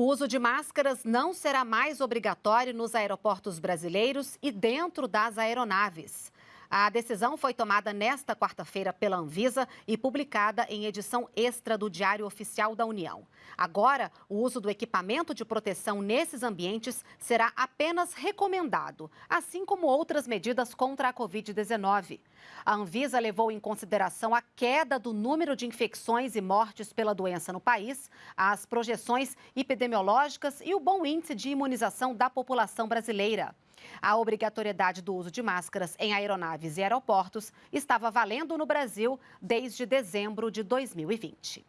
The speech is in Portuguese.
O uso de máscaras não será mais obrigatório nos aeroportos brasileiros e dentro das aeronaves. A decisão foi tomada nesta quarta-feira pela Anvisa e publicada em edição extra do Diário Oficial da União. Agora, o uso do equipamento de proteção nesses ambientes será apenas recomendado, assim como outras medidas contra a Covid-19. A Anvisa levou em consideração a queda do número de infecções e mortes pela doença no país, as projeções epidemiológicas e o bom índice de imunização da população brasileira. A obrigatoriedade do uso de máscaras em aeronaves e aeroportos estava valendo no Brasil desde dezembro de 2020.